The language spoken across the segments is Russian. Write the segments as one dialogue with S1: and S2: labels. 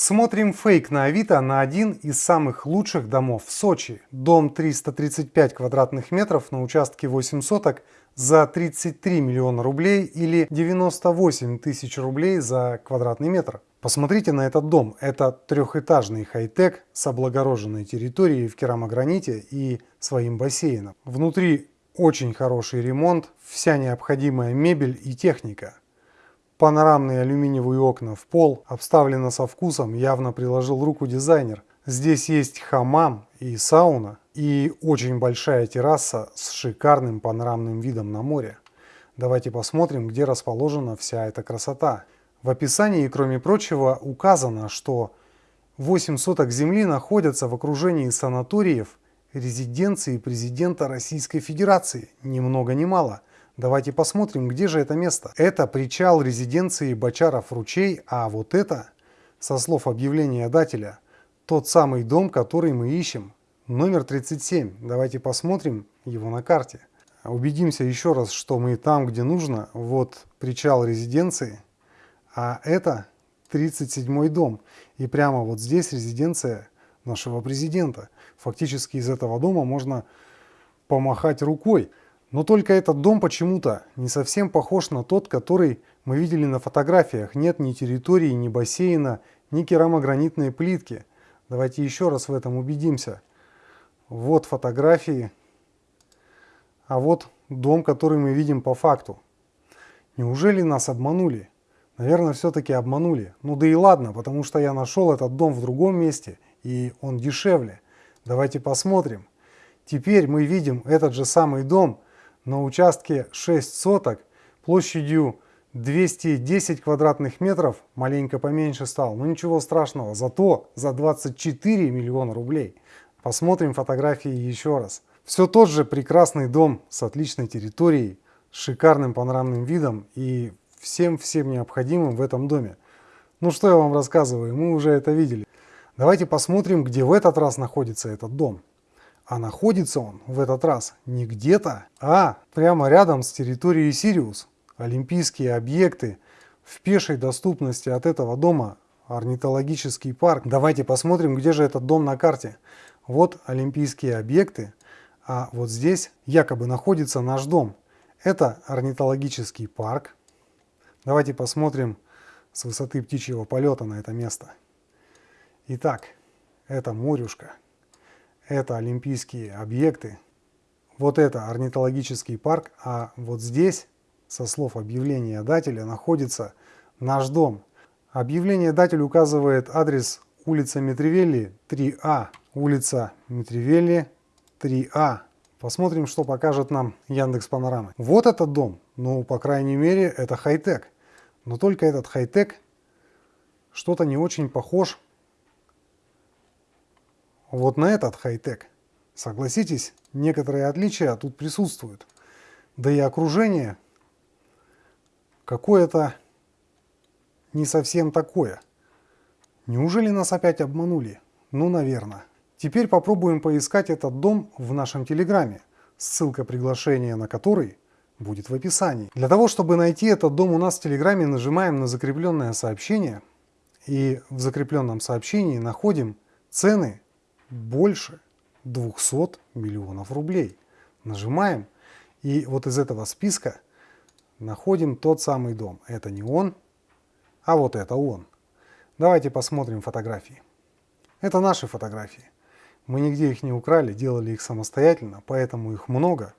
S1: Смотрим фейк на Авито на один из самых лучших домов в Сочи. Дом 335 квадратных метров на участке 8 соток за 33 миллиона рублей или 98 тысяч рублей за квадратный метр. Посмотрите на этот дом. Это трехэтажный хай-тек с облагороженной территорией в керамограните и своим бассейном. Внутри очень хороший ремонт, вся необходимая мебель и техника. Панорамные алюминиевые окна в пол, обставлено со вкусом, явно приложил руку дизайнер. Здесь есть хамам и сауна, и очень большая терраса с шикарным панорамным видом на море. Давайте посмотрим, где расположена вся эта красота. В описании, кроме прочего, указано, что 8 соток земли находятся в окружении санаториев, резиденции президента Российской Федерации, ни много ни мало – Давайте посмотрим, где же это место. Это причал резиденции Бочаров-Ручей, а вот это, со слов объявления дателя, тот самый дом, который мы ищем. Номер 37. Давайте посмотрим его на карте. Убедимся еще раз, что мы там, где нужно. Вот причал резиденции, а это 37 дом. И прямо вот здесь резиденция нашего президента. Фактически из этого дома можно помахать рукой. Но только этот дом почему-то не совсем похож на тот, который мы видели на фотографиях. Нет ни территории, ни бассейна, ни керамогранитной плитки. Давайте еще раз в этом убедимся. Вот фотографии, а вот дом, который мы видим по факту. Неужели нас обманули? Наверное, все-таки обманули. Ну да и ладно, потому что я нашел этот дом в другом месте, и он дешевле. Давайте посмотрим. Теперь мы видим этот же самый дом, на участке 6 соток площадью 210 квадратных метров, маленько поменьше стал, но ничего страшного, зато за 24 миллиона рублей. Посмотрим фотографии еще раз. Все тот же прекрасный дом с отличной территорией, шикарным панорамным видом и всем-всем необходимым в этом доме. Ну что я вам рассказываю, мы уже это видели. Давайте посмотрим, где в этот раз находится этот дом. А находится он в этот раз не где-то, а прямо рядом с территорией Сириус. Олимпийские объекты в пешей доступности от этого дома орнитологический парк. Давайте посмотрим, где же этот дом на карте. Вот олимпийские объекты, а вот здесь якобы находится наш дом. Это орнитологический парк. Давайте посмотрим с высоты птичьего полета на это место. Итак, это морюшка это олимпийские объекты, вот это орнитологический парк, а вот здесь, со слов объявления дателя, находится наш дом. Объявление датель указывает адрес улица Митревелли 3А, улица Митревелли 3А. Посмотрим, что покажет нам Яндекс Панорамы. Вот этот дом, ну, по крайней мере, это хай-тек. Но только этот хай-тек что-то не очень похож вот на этот хай-тек. Согласитесь, некоторые отличия тут присутствуют. Да и окружение какое-то не совсем такое. Неужели нас опять обманули? Ну, наверное. Теперь попробуем поискать этот дом в нашем Телеграме, ссылка приглашения на который будет в описании. Для того, чтобы найти этот дом у нас в Телеграме, нажимаем на закрепленное сообщение и в закрепленном сообщении находим цены больше 200 миллионов рублей. Нажимаем, и вот из этого списка находим тот самый дом. Это не он, а вот это он. Давайте посмотрим фотографии. Это наши фотографии. Мы нигде их не украли, делали их самостоятельно, поэтому их много,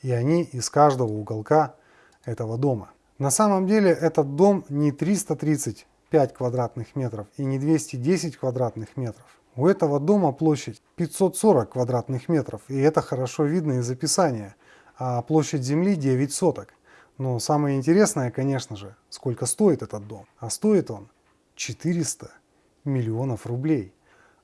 S1: и они из каждого уголка этого дома. На самом деле этот дом не 335 квадратных метров и не 210 квадратных метров. У этого дома площадь 540 квадратных метров, и это хорошо видно из описания, а площадь земли 9 соток. Но самое интересное, конечно же, сколько стоит этот дом. А стоит он 400 миллионов рублей.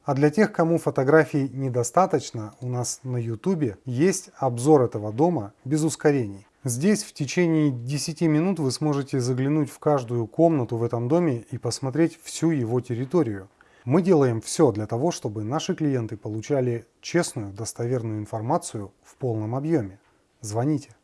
S1: А для тех, кому фотографий недостаточно, у нас на YouTube есть обзор этого дома без ускорений. Здесь в течение 10 минут вы сможете заглянуть в каждую комнату в этом доме и посмотреть всю его территорию. Мы делаем все для того, чтобы наши клиенты получали честную, достоверную информацию в полном объеме. Звоните.